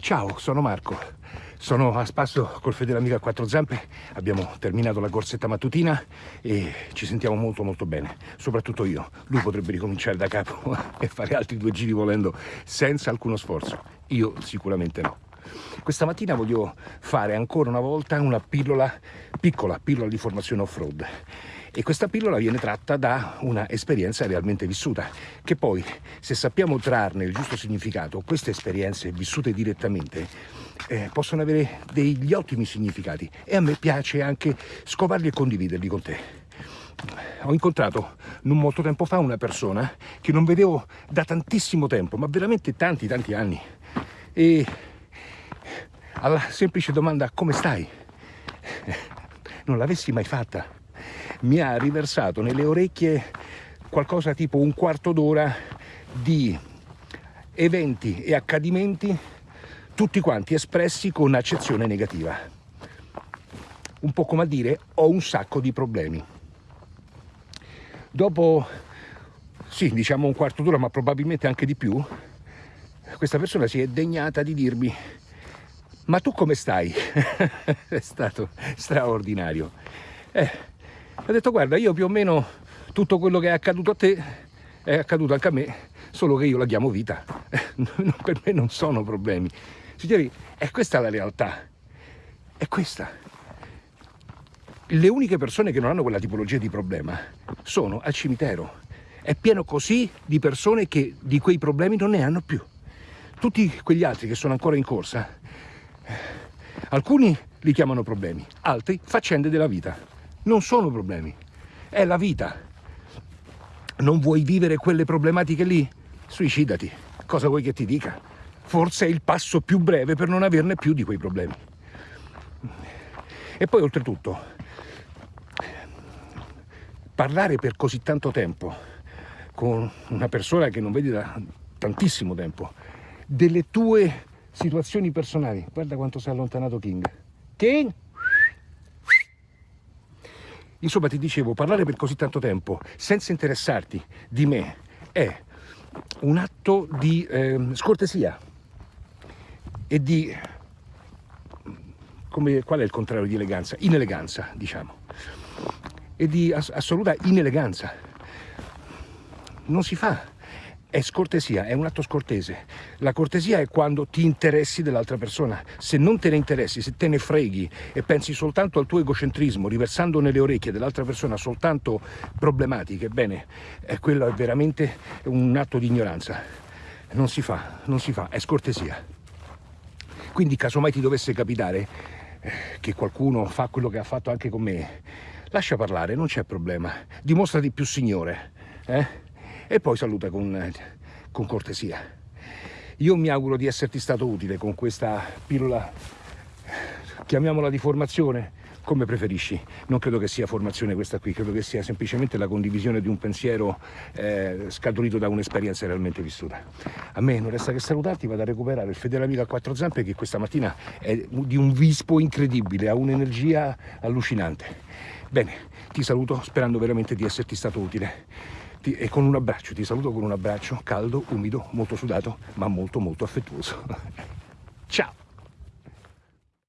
Ciao, sono Marco. Sono a spasso col fedele amico a quattro zampe, abbiamo terminato la corsetta mattutina e ci sentiamo molto molto bene, soprattutto io. Lui potrebbe ricominciare da capo e fare altri due giri volendo senza alcuno sforzo, io sicuramente no. Questa mattina voglio fare ancora una volta una pillola, piccola pillola di formazione off-road e questa pillola viene tratta da una esperienza realmente vissuta, che poi, se sappiamo trarne il giusto significato, queste esperienze vissute direttamente eh, possono avere degli ottimi significati e a me piace anche scovarli e condividerli con te. Ho incontrato non molto tempo fa una persona che non vedevo da tantissimo tempo, ma veramente tanti tanti anni. E alla semplice domanda come stai? Non l'avessi mai fatta mi ha riversato nelle orecchie qualcosa tipo un quarto d'ora di eventi e accadimenti tutti quanti espressi con accezione negativa. Un po' come a dire ho un sacco di problemi. Dopo, sì, diciamo un quarto d'ora, ma probabilmente anche di più, questa persona si è degnata di dirmi ma tu come stai? è stato straordinario. Eh, ha detto guarda io più o meno tutto quello che è accaduto a te è accaduto anche a me, solo che io la chiamo vita. per me non sono problemi. Signori, è questa la realtà. È questa. Le uniche persone che non hanno quella tipologia di problema sono al cimitero. È pieno così di persone che di quei problemi non ne hanno più. Tutti quegli altri che sono ancora in corsa, alcuni li chiamano problemi, altri faccende della vita non sono problemi, è la vita. Non vuoi vivere quelle problematiche lì? Suicidati. Cosa vuoi che ti dica? Forse è il passo più breve per non averne più di quei problemi. E poi oltretutto, parlare per così tanto tempo con una persona che non vedi da tantissimo tempo delle tue situazioni personali. Guarda quanto si è allontanato King. King? Insomma, ti dicevo, parlare per così tanto tempo senza interessarti di me è un atto di eh, scortesia e di... Come, qual è il contrario di eleganza? Ineleganza, diciamo. E di assoluta ineleganza. Non si fa è scortesia, è un atto scortese. La cortesia è quando ti interessi dell'altra persona. Se non te ne interessi, se te ne freghi e pensi soltanto al tuo egocentrismo, riversando nelle orecchie dell'altra persona soltanto problematiche, bene, eh, quello è veramente un atto di ignoranza. Non si fa, non si fa, è scortesia. Quindi casomai ti dovesse capitare eh, che qualcuno fa quello che ha fatto anche con me, lascia parlare, non c'è problema. Dimostrati più signore, eh? E poi saluta con, con cortesia. Io mi auguro di esserti stato utile con questa pillola, chiamiamola di formazione, come preferisci. Non credo che sia formazione questa qui, credo che sia semplicemente la condivisione di un pensiero eh, scaturito da un'esperienza realmente vissuta. A me non resta che salutarti, vado a recuperare il fedele amico a quattro zampe che questa mattina è di un vispo incredibile, ha un'energia allucinante. Bene, ti saluto sperando veramente di esserti stato utile e con un abbraccio, ti saluto con un abbraccio caldo, umido, molto sudato, ma molto molto affettuoso. Ciao!